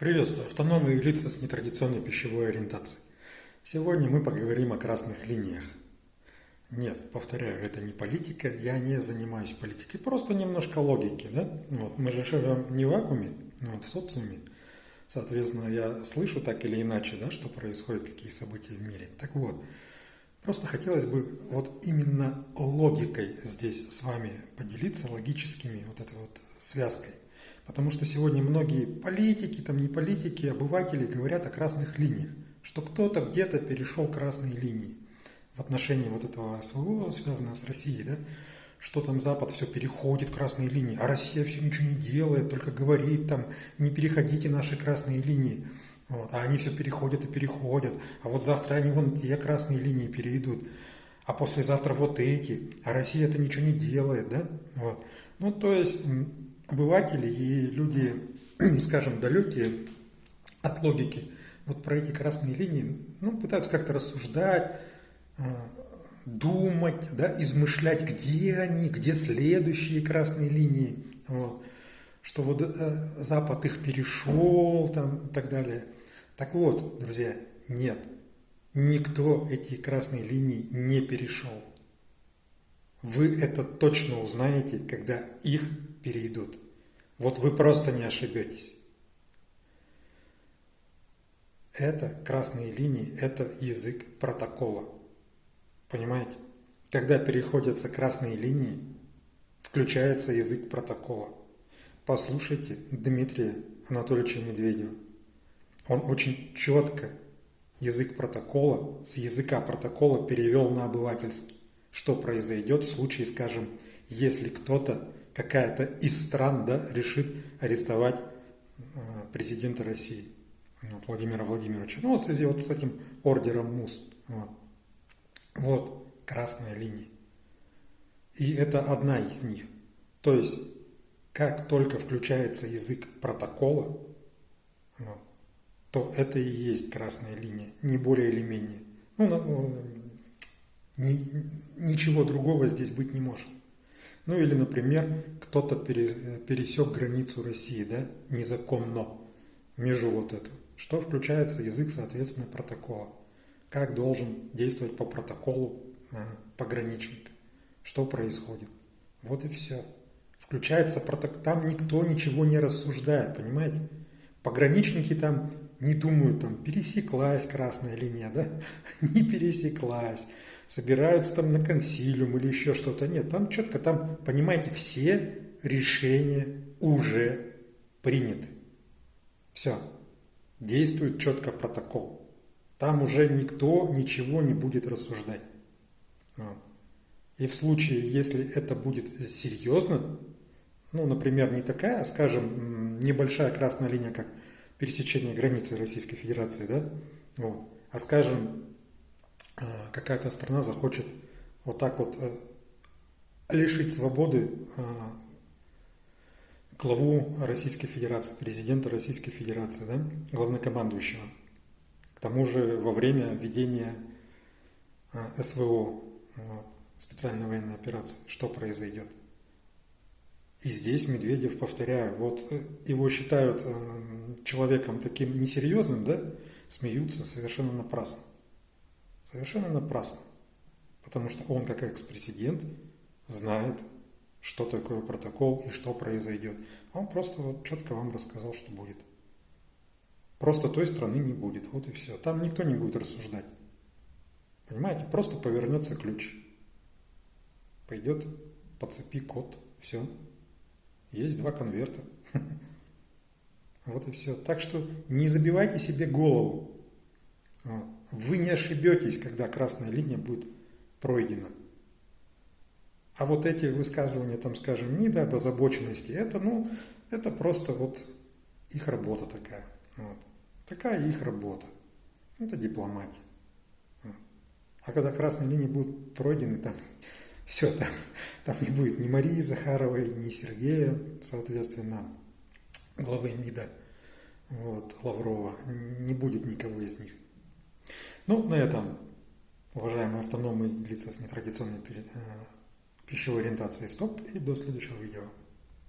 Приветствую, автономные лица с нетрадиционной пищевой ориентацией. Сегодня мы поговорим о красных линиях. Нет, повторяю, это не политика, я не занимаюсь политикой, просто немножко логики, да? Вот, мы же живем не в вакууме, вот, в социуме. Соответственно, я слышу так или иначе, да, что происходит, какие события в мире. Так вот, просто хотелось бы вот именно логикой здесь с вами поделиться, логическими, вот этой вот связкой. Потому что сегодня многие политики, там не политики, обыватели говорят о красных линиях, что кто-то где-то перешел красные линии в отношении вот этого своего, связанного с Россией, да, что там Запад все переходит красные линии, а Россия все ничего не делает, только говорит там, не переходите наши красные линии. Вот, а они все переходят и переходят. А вот завтра они вон те красные линии перейдут. А послезавтра вот эти. А Россия это ничего не делает, да? Вот. Ну, то есть обыватели и люди, скажем, далекие от логики, вот про эти красные линии, ну, пытаются как-то рассуждать, э, думать, да, измышлять, где они, где следующие красные линии, вот, что вот э, Запад их перешел там и так далее. Так вот, друзья, нет, никто эти красные линии не перешел. Вы это точно узнаете, когда их перейдут. Вот вы просто не ошибетесь. Это красные линии, это язык протокола. Понимаете? Когда переходятся красные линии, включается язык протокола. Послушайте Дмитрия Анатольевича Медведева. Он очень четко язык протокола с языка протокола перевел на обывательский. Что произойдет в случае, скажем, если кто-то какая-то из стран да, решит арестовать э, президента России вот, Владимира Владимировича. Ну, в связи вот с этим ордером МУС. Вот. вот красная линия. И это одна из них. То есть, как только включается язык протокола, вот, то это и есть красная линия, не более или менее. Ну, ну ни, ничего другого здесь быть не может. Ну или, например, кто-то пересек границу России, да, незаконно, между вот эту. Что включается язык, соответственно, протокола. Как должен действовать по протоколу э, пограничник. Что происходит. Вот и все. Включается протокол. Там никто ничего не рассуждает, понимаете? Пограничники там не думают, там пересеклась красная линия, да? Не пересеклась собираются там на консилиум или еще что-то. Нет, там четко, там, понимаете, все решения уже приняты. Все. Действует четко протокол. Там уже никто ничего не будет рассуждать. Вот. И в случае, если это будет серьезно, ну, например, не такая, скажем, небольшая красная линия, как пересечение границы Российской Федерации, да, вот, а скажем, какая-то страна захочет вот так вот э, лишить свободы э, главу Российской Федерации, президента Российской Федерации, да, главнокомандующего. К тому же во время ведения СВО, специальной военной операции, что произойдет. И здесь Медведев, повторяю, вот его считают человеком таким несерьезным, да, смеются совершенно напрасно. Совершенно напрасно. Потому что он, как экс-президент, знает, что такое протокол и что произойдет. Он просто вот четко вам рассказал, что будет. Просто той страны не будет. Вот и все. Там никто не будет рассуждать. Понимаете? Просто повернется ключ. Пойдет по цепи код. Все. Есть два конверта. Вот и все. Так что не забивайте себе голову. Вы не ошибетесь, когда красная линия будет пройдена. А вот эти высказывания, там, скажем, МИДа об озабоченности, это, ну, это просто вот их работа такая. Вот. Такая их работа. Это дипломатия. А когда красные линии будут пройдены, там все, там, там не будет ни Марии Захаровой, ни Сергея, соответственно, главы МИДа, вот, Лаврова, не будет никого из них. Ну, на этом, уважаемые автономные лица с нетрадиционной э, пищевой ориентацией, стоп и до следующего видео.